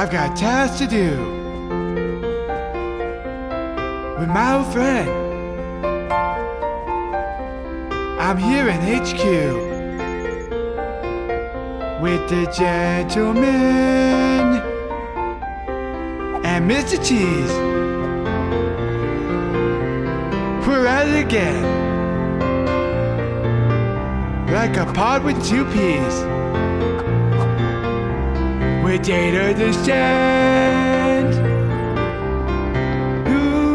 I've got tasks to do with my old friend. I'm here in HQ with the gentleman and Mr. Cheese. We're at it again. Like a pod with two peas. With data stand. Ooh.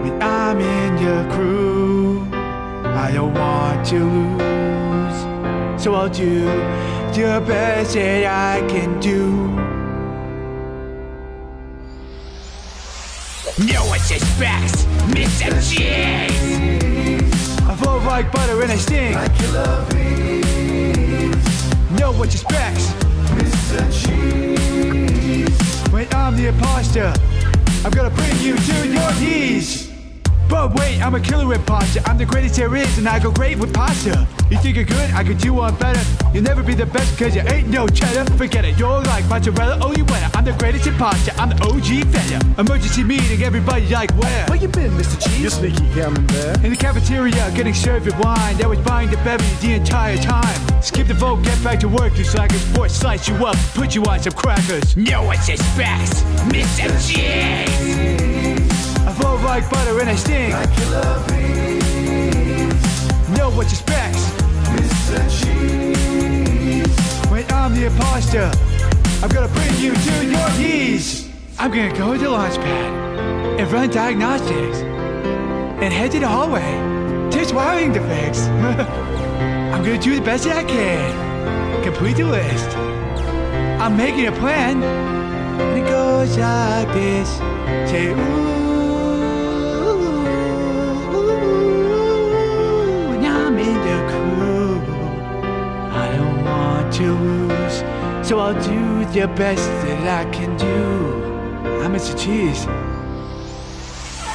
When I'm in your crew, I don't want to lose. So I'll do the best that I can do. No one suspects Mr. Cheese. I flow like butter and I sting. Like killer bees, Know what you specs. Mr. Cheese. When I'm the imposter, I'm gonna bring you to your knees. But wait, I'm a killer imposter. I'm the greatest there is, and I go great with pasta. You think you're good? I could do one better. You'll never be the best because you ain't no cheddar. Forget it, you're like mozzarella. Oh, you winner. I'm the greatest in imposter. I'm the OG fella. Emergency meeting, everybody like where? Where you been, Mr. Cheese? You're sneaky camembert. In the cafeteria, getting served with wine. That was buying the beverage the entire time. Skip the vote, get back to work, you slackers. Force slice you up, put you on some crackers. No one suspects Mr. Cheese. Like butter and I sting. Like killer bees, Know what you specs. Mr. Cheese. When I'm the imposter, I'm gonna bring you to your knees. I'm gonna go to the launch pad and run diagnostics and head to the hallway. There's wiring to fix. I'm gonna do the best that I can. Complete the list. I'm making a plan. And it goes like this. Say ooh, so I'll do the best that I can do. I'm Mr. Cheese.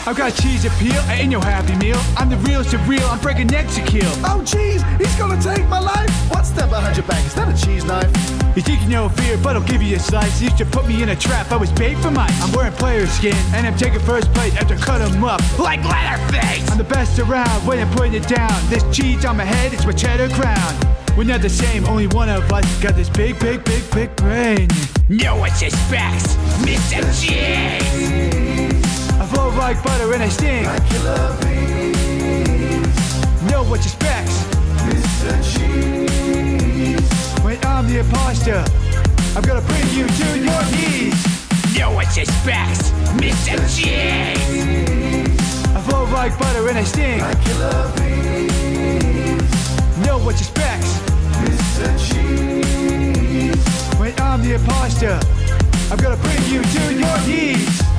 I've got cheese appeal, I ain't no happy meal. I'm the real surreal, I'm breaking necks to kill. Oh, cheese, he's gonna take my life. What's that behind your back? Is that a cheese knife? You think you know fear, but I'll give you a slice. You used to put me in a trap, I was bait for mice. I'm wearing player skin, and I'm taking first place after cut 'em up. Like Leatherface. I'm the best around when I'm putting it down. This cheese on my head is my cheddar crown. We're not the same, only one of us got this big, big, big, big brain. No one suspects Mr. Cheese. I flow like butter and I sting. Like killer bees, Know what you specs. Mr. Cheese. When I'm the imposter, I'm gonna bring you to your knees. No one suspects Mr. Cheese. I flow like butter and I sting. Like killer bees, Know what you When I'm the imposter, I'm gonna bring you to your knees.